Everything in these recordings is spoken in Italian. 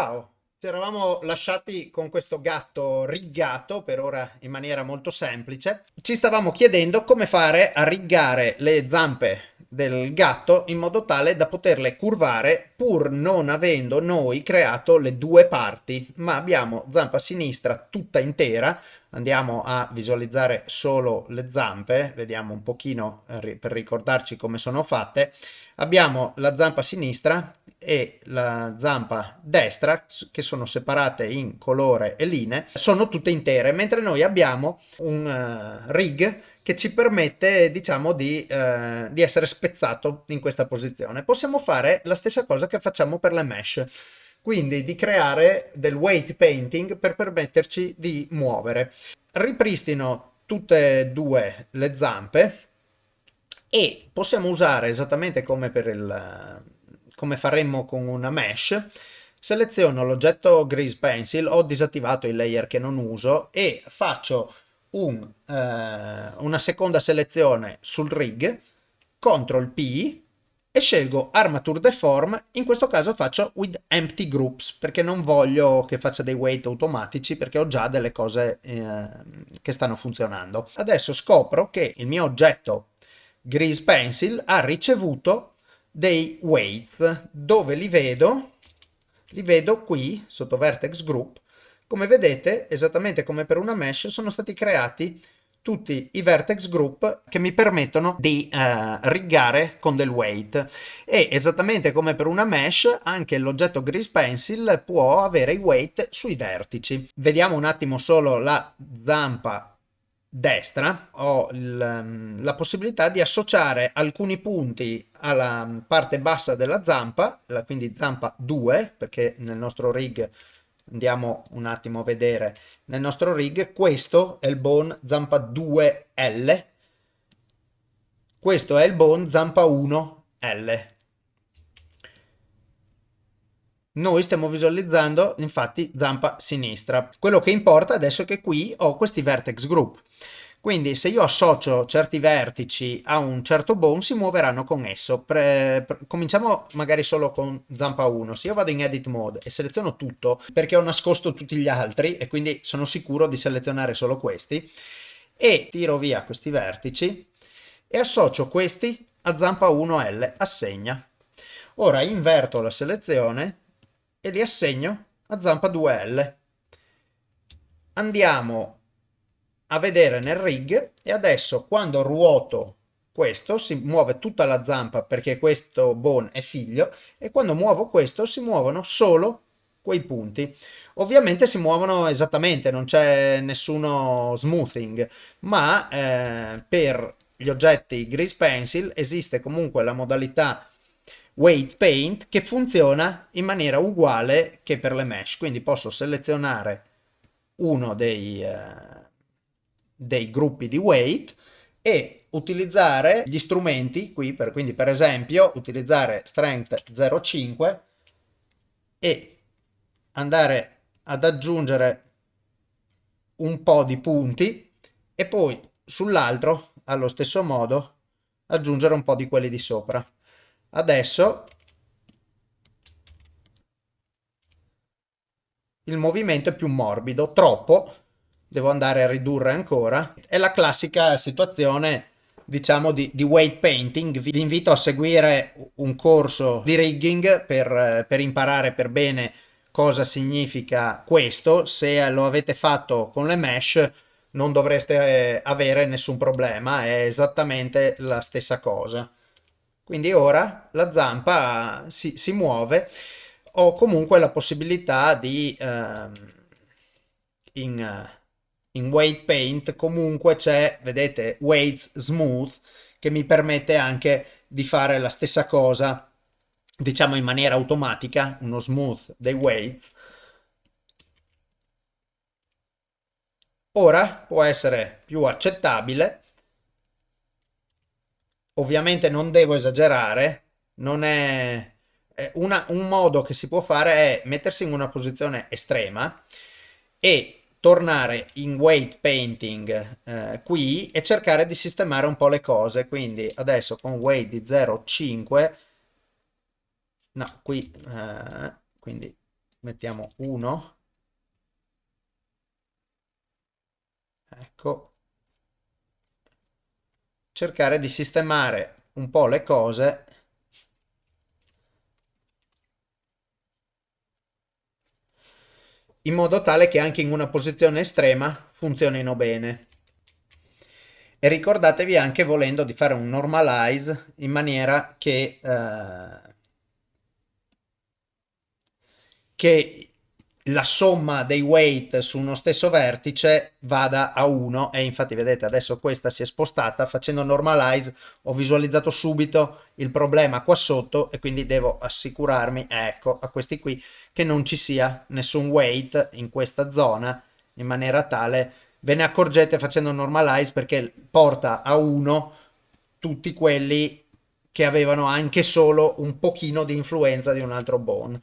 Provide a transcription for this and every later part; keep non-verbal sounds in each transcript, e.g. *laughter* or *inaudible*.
Ciao, ci eravamo lasciati con questo gatto riggato, per ora in maniera molto semplice. Ci stavamo chiedendo come fare a riggare le zampe del gatto in modo tale da poterle curvare pur non avendo noi creato le due parti, ma abbiamo zampa sinistra tutta intera. Andiamo a visualizzare solo le zampe, vediamo un pochino eh, per ricordarci come sono fatte. Abbiamo la zampa sinistra e la zampa destra che sono separate in colore e linee sono tutte intere mentre noi abbiamo un uh, rig che ci permette diciamo di, uh, di essere spezzato in questa posizione. Possiamo fare la stessa cosa che facciamo per le mesh quindi di creare del weight painting per permetterci di muovere. Ripristino tutte e due le zampe e possiamo usare esattamente come per il come faremmo con una mesh, seleziono l'oggetto Grease Pencil, ho disattivato il layer che non uso e faccio un, eh, una seconda selezione sul rig, CTRL P e scelgo Armature Deform, in questo caso faccio with empty groups perché non voglio che faccia dei weight automatici perché ho già delle cose eh, che stanno funzionando. Adesso scopro che il mio oggetto Grease Pencil ha ricevuto dei weights dove li vedo li vedo qui sotto vertex group. Come vedete esattamente come per una mesh sono stati creati tutti i vertex group che mi permettono di uh, riggare con del weight. E esattamente come per una mesh anche l'oggetto grease pencil può avere i weight sui vertici. Vediamo un attimo solo la zampa destra ho ehm, la possibilità di associare alcuni punti alla parte bassa della zampa, quindi zampa 2, perché nel nostro rig andiamo un attimo a vedere nel nostro rig, questo è il bone zampa 2L, questo è il bone zampa 1L. Noi stiamo visualizzando infatti zampa sinistra. Quello che importa adesso è che qui ho questi vertex group. Quindi se io associo certi vertici a un certo bone si muoveranno con esso. Pre pre cominciamo magari solo con zampa 1. Se io vado in edit mode e seleziono tutto perché ho nascosto tutti gli altri e quindi sono sicuro di selezionare solo questi e tiro via questi vertici e associo questi a zampa 1L, assegna. Ora inverto la selezione e li assegno a zampa 2L. Andiamo a vedere nel rig e adesso quando ruoto questo si muove tutta la zampa perché questo bone è figlio e quando muovo questo si muovono solo quei punti. Ovviamente si muovono esattamente, non c'è nessuno smoothing, ma eh, per gli oggetti Grease Pencil esiste comunque la modalità weight paint che funziona in maniera uguale che per le mesh. Quindi posso selezionare uno dei, uh, dei gruppi di weight e utilizzare gli strumenti qui per, quindi per esempio utilizzare strength 0,5 e andare ad aggiungere un po' di punti e poi sull'altro allo stesso modo aggiungere un po' di quelli di sopra Adesso il movimento è più morbido, troppo, devo andare a ridurre ancora. È la classica situazione diciamo di, di, weight painting. Vi invito a seguire un corso di rigging per, per, imparare per bene cosa significa questo. Se lo avete fatto con le mesh non dovreste avere nessun problema. È esattamente la stessa cosa quindi ora la zampa si, si muove, ho comunque la possibilità di uh, in, in weight paint comunque c'è, vedete, weights smooth che mi permette anche di fare la stessa cosa diciamo in maniera automatica, uno smooth dei weights. Ora può essere più accettabile ovviamente non devo esagerare, non è... Una, un modo che si può fare è mettersi in una posizione estrema e tornare in weight painting eh, qui e cercare di sistemare un po' le cose. Quindi adesso con weight di 0,5 no qui eh, quindi mettiamo 1 ecco cercare di sistemare un po' le cose in modo tale che anche in una posizione estrema funzionino bene. E ricordatevi anche volendo di fare un normalize in maniera che, eh, che la somma dei weight su uno stesso vertice vada a 1 e infatti vedete adesso questa si è spostata facendo normalize. Ho visualizzato subito il problema qua sotto e quindi devo assicurarmi ecco a questi qui che non ci sia nessun weight in questa zona in maniera tale. Ve ne accorgete facendo normalize perché porta a 1 tutti quelli che avevano anche solo un pochino di influenza di un altro bone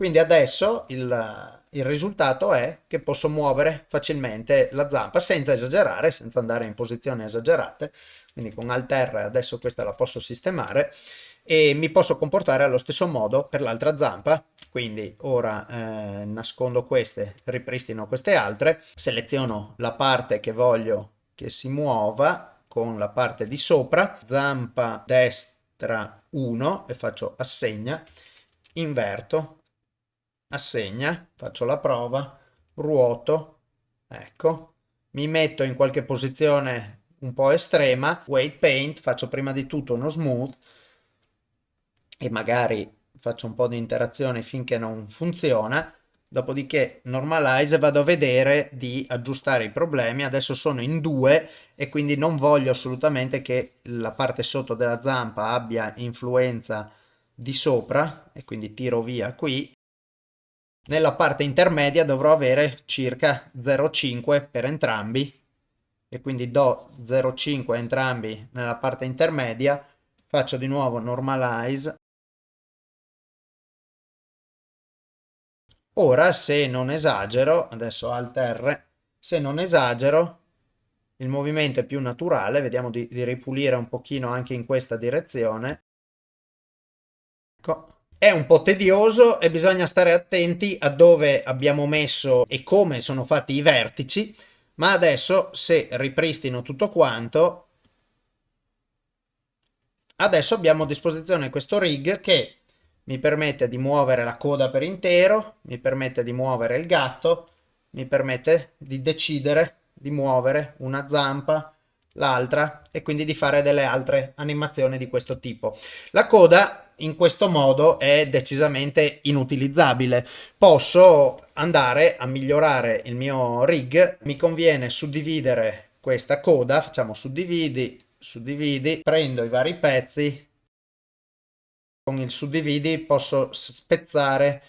quindi adesso il il risultato è che posso muovere facilmente la zampa senza esagerare, senza andare in posizioni esagerate, quindi con Alt R adesso questa la posso sistemare e mi posso comportare allo stesso modo per l'altra zampa, quindi ora eh, nascondo queste, ripristino queste altre, seleziono la parte che voglio che si muova con la parte di sopra, zampa destra 1 e faccio assegna, inverto assegna, faccio la prova, ruoto, ecco, mi metto in qualche posizione un po' estrema, weight paint, faccio prima di tutto uno smooth e magari faccio un po' di interazione finché non funziona, dopodiché normalize vado a vedere di aggiustare i problemi, adesso sono in due e quindi non voglio assolutamente che la parte sotto della zampa abbia influenza di sopra e quindi tiro via qui nella parte intermedia dovrò avere circa 0,5 per entrambi e quindi do 0,5 entrambi nella parte intermedia, faccio di nuovo normalize. Ora se non esagero, adesso Alt R, se non esagero il movimento è più naturale, vediamo di, di ripulire un pochino anche in questa direzione. Ecco è un po' tedioso e bisogna stare attenti a dove abbiamo messo e come sono fatti i vertici, ma adesso se ripristino tutto quanto, adesso abbiamo a disposizione questo rig che mi permette di muovere la coda per intero, mi permette di muovere il gatto, mi permette di decidere di muovere una zampa, l'altra e quindi di fare delle altre animazioni di questo tipo. La coda in questo modo è decisamente inutilizzabile. Posso andare a migliorare il mio rig, mi conviene suddividere questa coda, facciamo suddividi, suddividi, prendo i vari pezzi, con il suddividi posso spezzare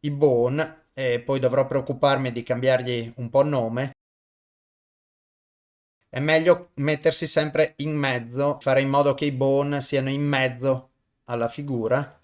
i bone e poi dovrò preoccuparmi di cambiargli un po' nome è meglio mettersi sempre in mezzo, fare in modo che i bone siano in mezzo alla figura.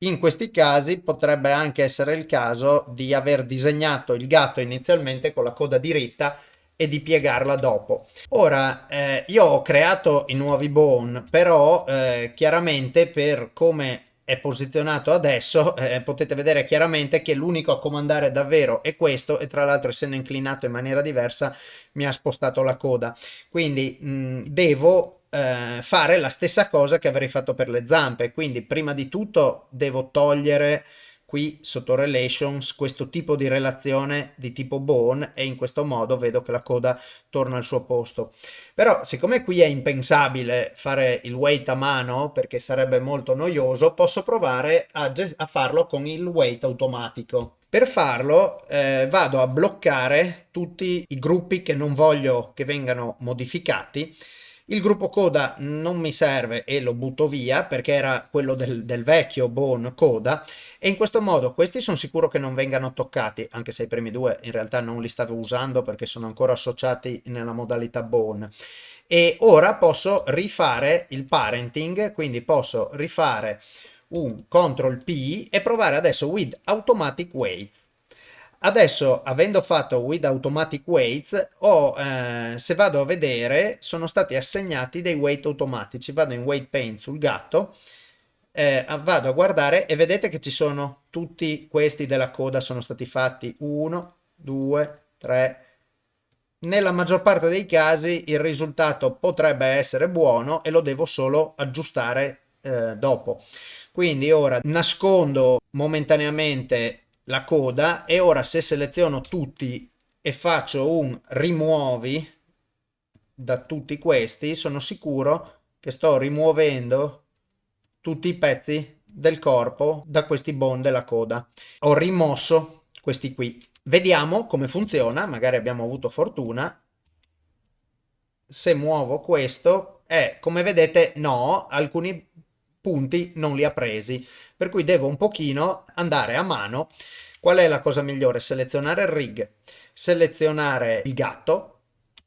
In questi casi potrebbe anche essere il caso di aver disegnato il gatto inizialmente con la coda diritta e di piegarla dopo. Ora, eh, io ho creato i nuovi bone, però eh, chiaramente per come è posizionato adesso *laughs* eh, potete vedere chiaramente che l'unico a comandare davvero è questo e tra l'altro essendo inclinato in maniera diversa mi ha spostato la coda quindi mh, devo eh, fare la stessa cosa che avrei fatto per le zampe. Quindi prima di tutto devo togliere qui sotto relations questo tipo di relazione di tipo bone e in questo modo vedo che la coda torna al suo posto. Però siccome qui è impensabile fare il weight a mano perché sarebbe molto noioso posso provare a, a farlo con il weight automatico. Per farlo eh, vado a bloccare tutti i gruppi che non voglio che vengano modificati il gruppo coda non mi serve e lo butto via perché era quello del, del vecchio Bone coda e in questo modo questi sono sicuro che non vengano toccati, anche se i primi due in realtà non li stavo usando perché sono ancora associati nella modalità Bone. E ora posso rifare il parenting, quindi posso rifare un CTRL P e provare adesso with automatic weights. Adesso, avendo fatto with automatic weights, ho, eh, se vado a vedere, sono stati assegnati dei weight automatici. Vado in weight paint sul gatto, eh, vado a guardare e vedete che ci sono tutti questi della coda sono stati fatti 1, 2, 3, nella maggior parte dei casi il risultato potrebbe essere buono e lo devo solo aggiustare eh, dopo. Quindi ora nascondo momentaneamente la coda e ora se seleziono tutti e faccio un rimuovi da tutti questi sono sicuro che sto rimuovendo tutti i pezzi del corpo da questi bone della coda. Ho rimosso questi qui. Vediamo come funziona, magari abbiamo avuto fortuna. Se muovo questo, eh, come vedete no, alcuni punti non li ha presi, per cui devo un pochino andare a mano. Qual è la cosa migliore? Selezionare il rig, selezionare il gatto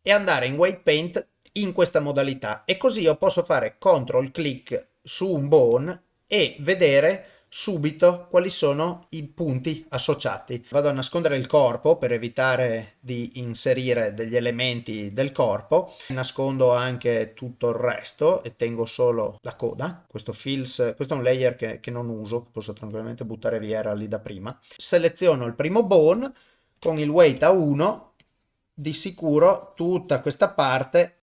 e andare in Weight Paint in questa modalità e così io posso fare control click su un bone e vedere subito quali sono i punti associati. Vado a nascondere il corpo per evitare di inserire degli elementi del corpo, nascondo anche tutto il resto e tengo solo la coda. Questo fills, questo è un layer che, che non uso, che posso tranquillamente buttare via, era lì da prima. Seleziono il primo bone con il weight a 1, di sicuro tutta questa parte,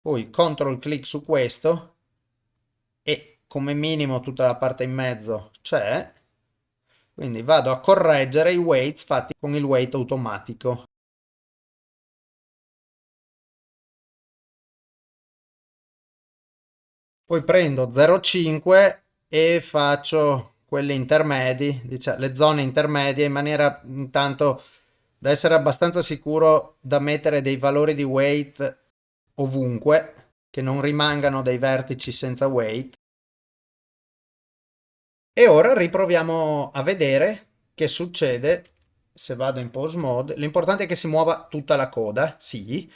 poi control click su questo e come minimo tutta la parte in mezzo c'è, quindi vado a correggere i weights fatti con il weight automatico. Poi prendo 0,5 e faccio quelli intermedi, diciamo, le zone intermedie in maniera intanto da essere abbastanza sicuro da mettere dei valori di weight ovunque, che non rimangano dei vertici senza weight. E ora riproviamo a vedere che succede se vado in pose mode. L'importante è che si muova tutta la coda, sì,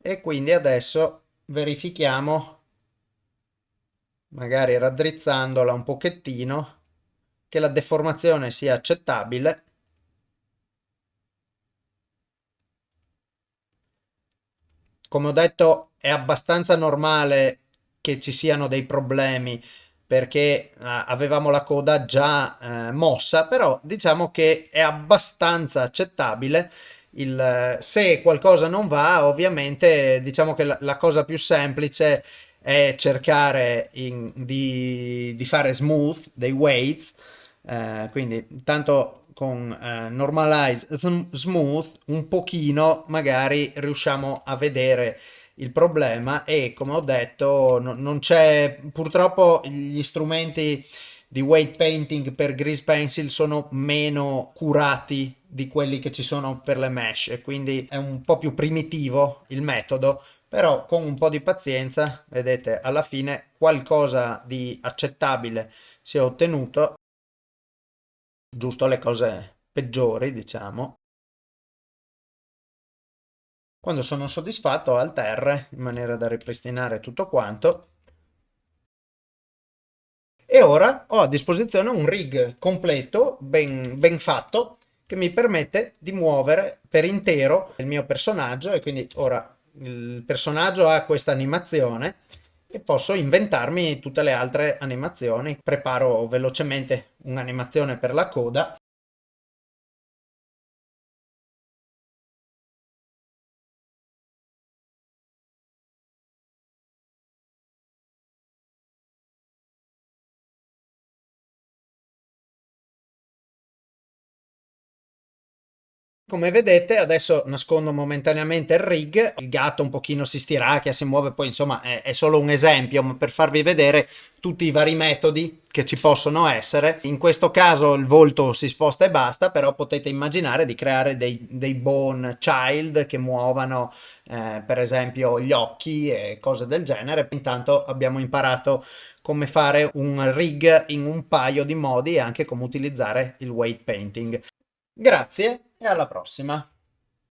e quindi adesso verifichiamo, magari raddrizzandola un pochettino, che la deformazione sia accettabile. Come ho detto è abbastanza normale che ci siano dei problemi perché uh, avevamo la coda già uh, mossa, però diciamo che è abbastanza accettabile. Il, se qualcosa non va, ovviamente diciamo che la, la cosa più semplice è cercare in, di, di, fare smooth dei weights, uh, quindi tanto con normalize smooth un pochino magari riusciamo a vedere il problema è, come ho detto, no, non c'è purtroppo gli strumenti di weight painting per grease pencil sono meno curati di quelli che ci sono per le mesh e quindi è un po' più primitivo il metodo però con un po' di pazienza vedete alla fine qualcosa di accettabile si è ottenuto. Giusto le cose peggiori diciamo quando sono soddisfatto alter in maniera da ripristinare tutto quanto. E ora ho a disposizione un rig completo, ben, ben fatto, che mi permette di muovere per intero il mio personaggio e quindi ora il personaggio ha questa animazione e posso inventarmi tutte le altre animazioni. Preparo velocemente un'animazione per la coda Come vedete adesso nascondo momentaneamente il rig, il gatto un pochino si stiracchia, si muove, poi insomma è, è, solo un esempio ma per farvi vedere tutti i vari metodi che ci possono essere. In questo caso il volto si sposta e basta, però potete immaginare di creare dei, dei bone child che muovano eh, per esempio gli occhi e cose del genere. Intanto abbiamo imparato come fare un rig in un paio di modi e anche come utilizzare il weight painting. Grazie e alla prossima!